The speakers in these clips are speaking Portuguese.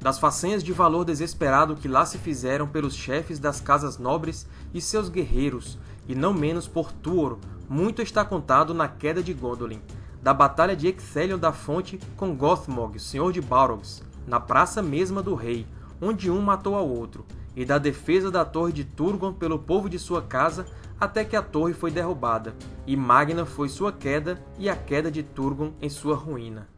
das façanhas de valor desesperado que lá se fizeram pelos chefes das casas nobres e seus guerreiros, e não menos por Tuor, muito está contado na Queda de Gondolin, da batalha de Ecthelion da Fonte com Gothmog, senhor de Balrogs, na praça mesma do rei, onde um matou ao outro, e da defesa da torre de Turgon pelo povo de sua casa até que a torre foi derrubada, e magna foi sua queda e a queda de Turgon em sua ruína.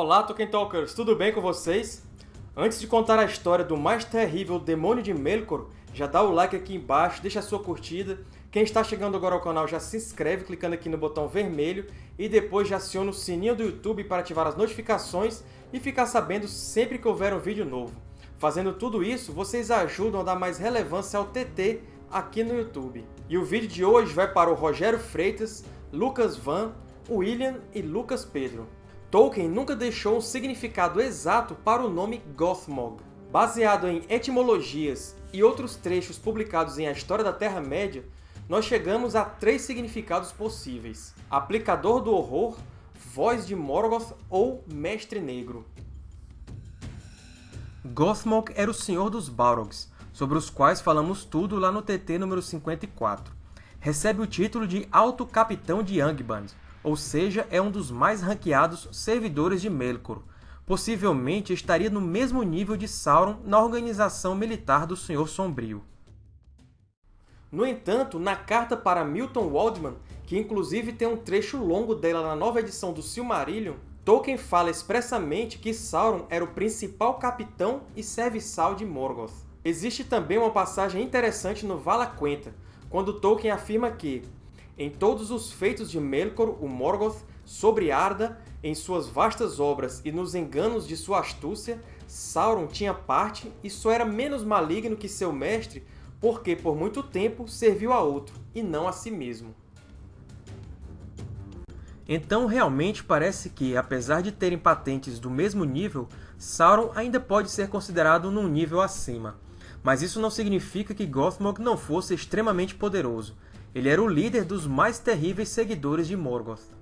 Olá, Tolkien Talkers! Tudo bem com vocês? Antes de contar a história do mais terrível demônio de Melkor, já dá o like aqui embaixo, deixa a sua curtida. Quem está chegando agora ao canal já se inscreve clicando aqui no botão vermelho e depois já aciona o sininho do YouTube para ativar as notificações e ficar sabendo sempre que houver um vídeo novo. Fazendo tudo isso, vocês ajudam a dar mais relevância ao TT aqui no YouTube. E o vídeo de hoje vai para o Rogério Freitas, Lucas Van, William e Lucas Pedro. Tolkien nunca deixou um significado exato para o nome Gothmog. Baseado em etimologias e outros trechos publicados em A História da Terra-média, nós chegamos a três significados possíveis. Aplicador do Horror, Voz de Morgoth ou Mestre Negro. Gothmog era o Senhor dos Balrogs, sobre os quais falamos tudo lá no TT número 54. Recebe o título de Alto Capitão de Angband, ou seja, é um dos mais ranqueados servidores de Melkor. Possivelmente estaria no mesmo nível de Sauron na organização militar do Senhor Sombrio. No entanto, na carta para Milton Waldman, que inclusive tem um trecho longo dela na nova edição do Silmarillion, Tolkien fala expressamente que Sauron era o principal capitão e serviçal de Morgoth. Existe também uma passagem interessante no Vala Quenta, quando Tolkien afirma que em todos os feitos de Melkor, o Morgoth, sobre Arda, em suas vastas obras e nos enganos de sua astúcia, Sauron tinha parte e só era menos maligno que seu mestre porque, por muito tempo, serviu a outro, e não a si mesmo. Então, realmente parece que, apesar de terem patentes do mesmo nível, Sauron ainda pode ser considerado num nível acima. Mas isso não significa que Gothmog não fosse extremamente poderoso, ele era o líder dos mais terríveis seguidores de Morgoth.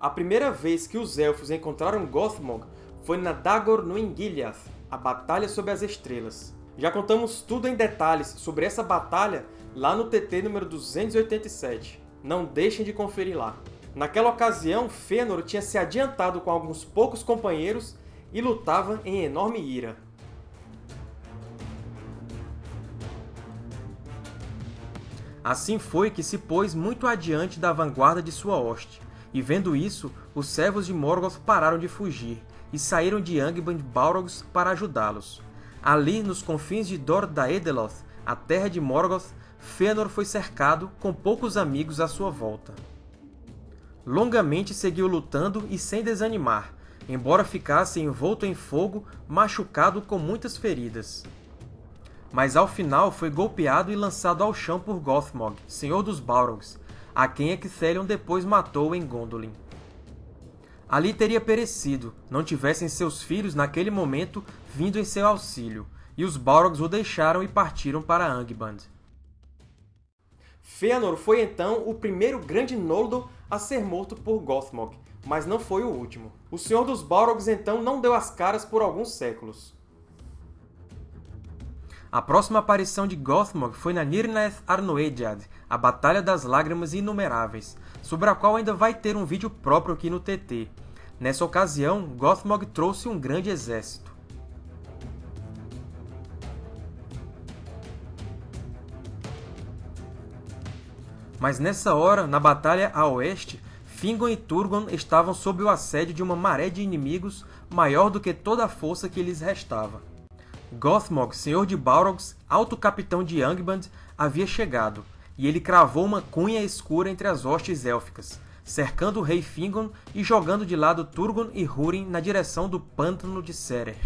A primeira vez que os Elfos encontraram Gothmog foi na Dagor no Engiliath, a Batalha sob as Estrelas. Já contamos tudo em detalhes sobre essa batalha lá no TT número 287. Não deixem de conferir lá. Naquela ocasião, Fëanor tinha se adiantado com alguns poucos companheiros e lutava em enorme ira. Assim foi que se pôs muito adiante da vanguarda de sua hoste, e vendo isso, os servos de Morgoth pararam de fugir, e saíram de Angband Balrogs para ajudá-los. Ali, nos confins de Dor Daedeloth, a terra de Morgoth, Fëanor foi cercado, com poucos amigos à sua volta. Longamente seguiu lutando e sem desanimar, embora ficasse envolto em fogo, machucado com muitas feridas mas ao final foi golpeado e lançado ao chão por Gothmog, senhor dos Balrogs, a quem Ecthelion depois matou em Gondolin. Ali teria perecido, não tivessem seus filhos naquele momento vindo em seu auxílio, e os Balrogs o deixaram e partiram para Angband. Fëanor foi então o primeiro grande Noldor a ser morto por Gothmog, mas não foi o último. O Senhor dos Balrogs então não deu as caras por alguns séculos. A próxima aparição de Gothmog foi na Nirnaeth Arnoediad, a Batalha das Lágrimas Inumeráveis, sobre a qual ainda vai ter um vídeo próprio aqui no TT. Nessa ocasião, Gothmog trouxe um grande exército. Mas nessa hora, na batalha a oeste, Fingon e Turgon estavam sob o assédio de uma maré de inimigos maior do que toda a força que lhes restava. Gothmog, senhor de Balrogs, alto capitão de Angband, havia chegado, e ele cravou uma cunha escura entre as hostes élficas, cercando o rei Fingon e jogando de lado Turgon e Húrin na direção do Pântano de Serer.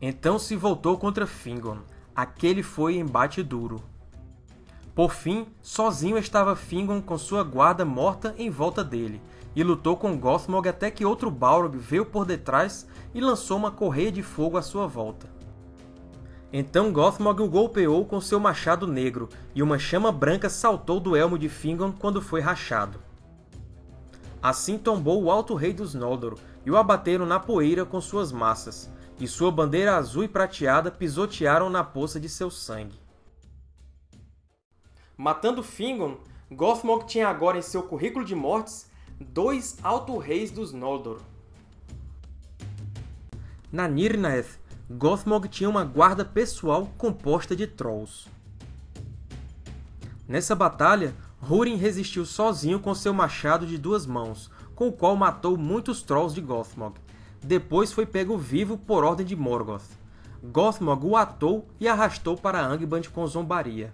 Então se voltou contra Fingon. Aquele foi embate duro. Por fim, sozinho estava Fingon com sua guarda morta em volta dele, e lutou com Gothmog até que outro Balrog veio por detrás e lançou uma correia de fogo à sua volta. Então Gothmog o golpeou com seu machado negro, e uma chama branca saltou do elmo de Fingon quando foi rachado. Assim tombou o Alto Rei dos Noldor, e o abateram na poeira com suas massas, e sua bandeira azul e prateada pisotearam na poça de seu sangue. Matando Fingon, Gothmog tinha agora em seu currículo de mortes dois Alto-Reis dos Noldor. Na Nirnaeth, Gothmog tinha uma guarda pessoal composta de Trolls. Nessa batalha, Húrin resistiu sozinho com seu machado de duas mãos, com o qual matou muitos Trolls de Gothmog. Depois foi pego vivo por ordem de Morgoth. Gothmog o atou e arrastou para Angband com zombaria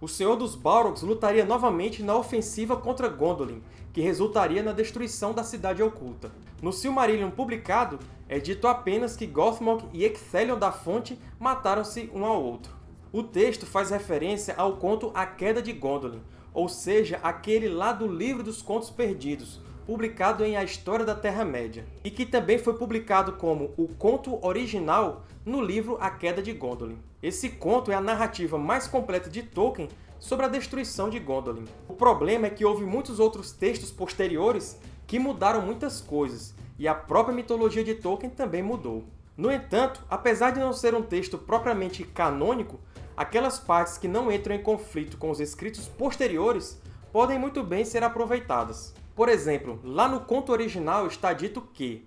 o Senhor dos Balrogs lutaria novamente na ofensiva contra Gondolin, que resultaria na destruição da Cidade Oculta. No Silmarillion publicado, é dito apenas que Gothmog e Ecthelion da Fonte mataram-se um ao outro. O texto faz referência ao conto A Queda de Gondolin, ou seja, aquele lá do Livro dos Contos Perdidos, publicado em A História da Terra-média, e que também foi publicado como o conto original no livro A Queda de Gondolin. Esse conto é a narrativa mais completa de Tolkien sobre a destruição de Gondolin. O problema é que houve muitos outros textos posteriores que mudaram muitas coisas, e a própria mitologia de Tolkien também mudou. No entanto, apesar de não ser um texto propriamente canônico, aquelas partes que não entram em conflito com os escritos posteriores podem muito bem ser aproveitadas. Por exemplo, lá no conto original está dito que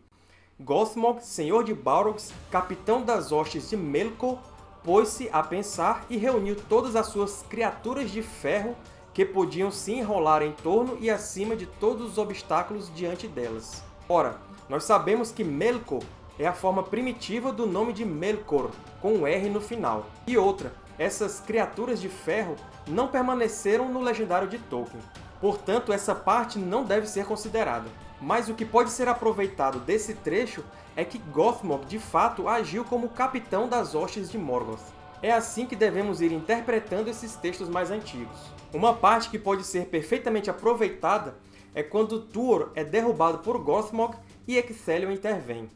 Gothmog, senhor de Balrogs, capitão das hostes de Melkor, pôs-se a pensar e reuniu todas as suas criaturas de ferro que podiam se enrolar em torno e acima de todos os obstáculos diante delas. Ora, nós sabemos que Melkor é a forma primitiva do nome de Melkor, com um R no final. E outra, essas criaturas de ferro não permaneceram no legendário de Tolkien. Portanto, essa parte não deve ser considerada. Mas o que pode ser aproveitado desse trecho é que Gothmog, de fato, agiu como capitão das hostes de Morgoth. É assim que devemos ir interpretando esses textos mais antigos. Uma parte que pode ser perfeitamente aproveitada é quando Tuor é derrubado por Gothmog e Ecthelion intervém.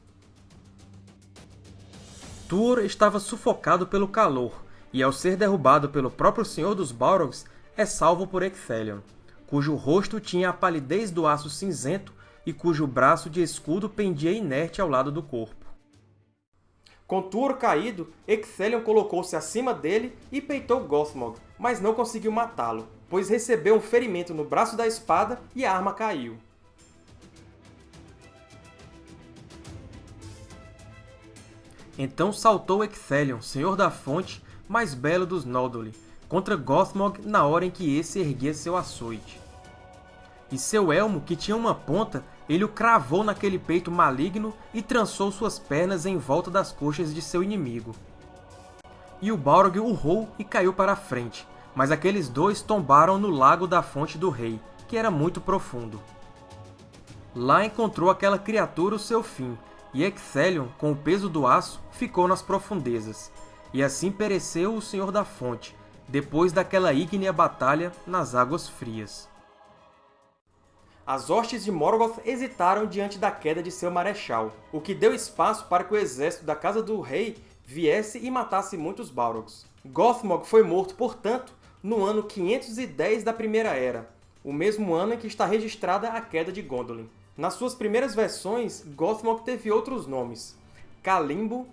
Tuor estava sufocado pelo calor, e ao ser derrubado pelo próprio Senhor dos Balrogs, é salvo por Ecthelion cujo rosto tinha a palidez do aço cinzento e cujo braço de escudo pendia inerte ao lado do corpo. Com Tuor caído, Ecthelion colocou-se acima dele e peitou Gothmog, mas não conseguiu matá-lo, pois recebeu um ferimento no braço da espada e a arma caiu. Então saltou Ecthelion, Senhor da Fonte, mais belo dos Noldor, contra Gothmog na hora em que esse erguia seu açoite e seu elmo, que tinha uma ponta, ele o cravou naquele peito maligno e trançou suas pernas em volta das coxas de seu inimigo. E o Balrog urrou e caiu para a frente, mas aqueles dois tombaram no lago da Fonte do Rei, que era muito profundo. Lá encontrou aquela criatura o seu fim, e Ecthelion, com o peso do aço, ficou nas profundezas. E assim pereceu o Senhor da Fonte, depois daquela ígnea batalha nas Águas Frias as hostes de Morgoth hesitaram diante da queda de seu marechal, o que deu espaço para que o exército da Casa do Rei viesse e matasse muitos Balrogs. Gothmog foi morto, portanto, no ano 510 da Primeira Era, o mesmo ano em que está registrada a queda de Gondolin. Nas suas primeiras versões, Gothmog teve outros nomes, Kalimbo,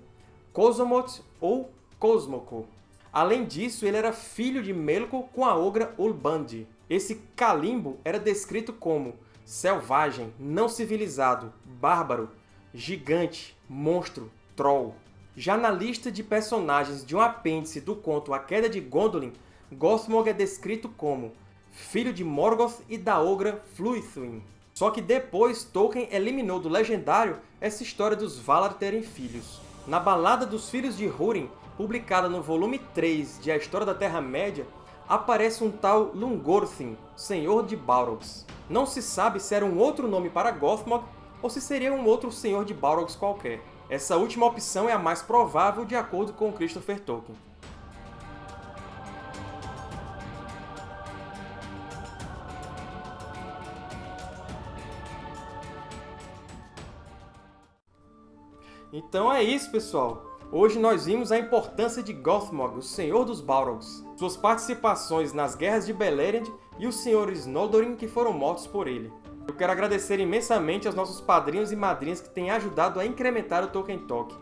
Kozomoth ou Cosmoco. Além disso, ele era filho de Melkor com a ogra Ulbandi. Esse Kalimbo era descrito como selvagem, não civilizado, bárbaro, gigante, monstro, troll. Já na lista de personagens de um apêndice do conto A Queda de Gondolin, Gothmog é descrito como filho de Morgoth e da ogra Fluithwin. Só que depois Tolkien eliminou do legendário essa história dos Valar terem filhos. Na Balada dos Filhos de Húrin, publicada no volume 3 de A História da Terra-média, aparece um tal Lungorthin, Senhor de Balrogs. Não se sabe se era um outro nome para Gothmog ou se seria um outro Senhor de Balrogs qualquer. Essa última opção é a mais provável de acordo com Christopher Tolkien. Então é isso, pessoal! Hoje nós vimos a importância de Gothmog, o Senhor dos Balrogs, suas participações nas Guerras de Beleriand e os Senhores Noldorin que foram mortos por ele. Eu quero agradecer imensamente aos nossos padrinhos e madrinhas que têm ajudado a incrementar o Tolkien Talk.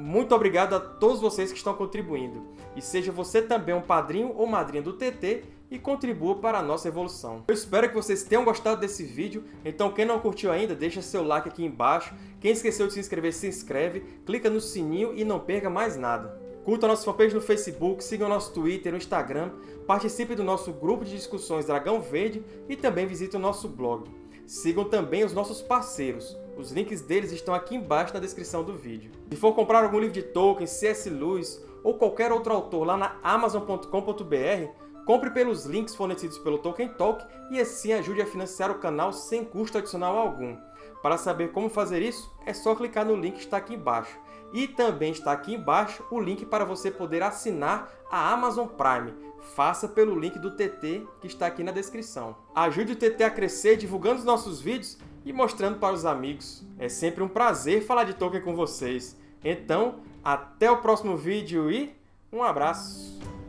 Muito obrigado a todos vocês que estão contribuindo. E seja você também um padrinho ou madrinha do TT e contribua para a nossa evolução. Eu espero que vocês tenham gostado desse vídeo, então quem não curtiu ainda, deixa seu like aqui embaixo. Quem esqueceu de se inscrever, se inscreve, clica no sininho e não perca mais nada. Curta a nossa fanpage no Facebook, siga o nosso Twitter e Instagram, participe do nosso grupo de discussões Dragão Verde e também visite o nosso blog. Sigam também os nossos parceiros, os links deles estão aqui embaixo na descrição do vídeo. Se for comprar algum livro de Tolkien, C.S. Lewis ou qualquer outro autor lá na Amazon.com.br, Compre pelos links fornecidos pelo Tolkien Talk e assim ajude a financiar o canal sem custo adicional algum. Para saber como fazer isso, é só clicar no link que está aqui embaixo. E também está aqui embaixo o link para você poder assinar a Amazon Prime. Faça pelo link do TT que está aqui na descrição. Ajude o TT a crescer divulgando os nossos vídeos e mostrando para os amigos. É sempre um prazer falar de Tolkien com vocês. Então, até o próximo vídeo e um abraço!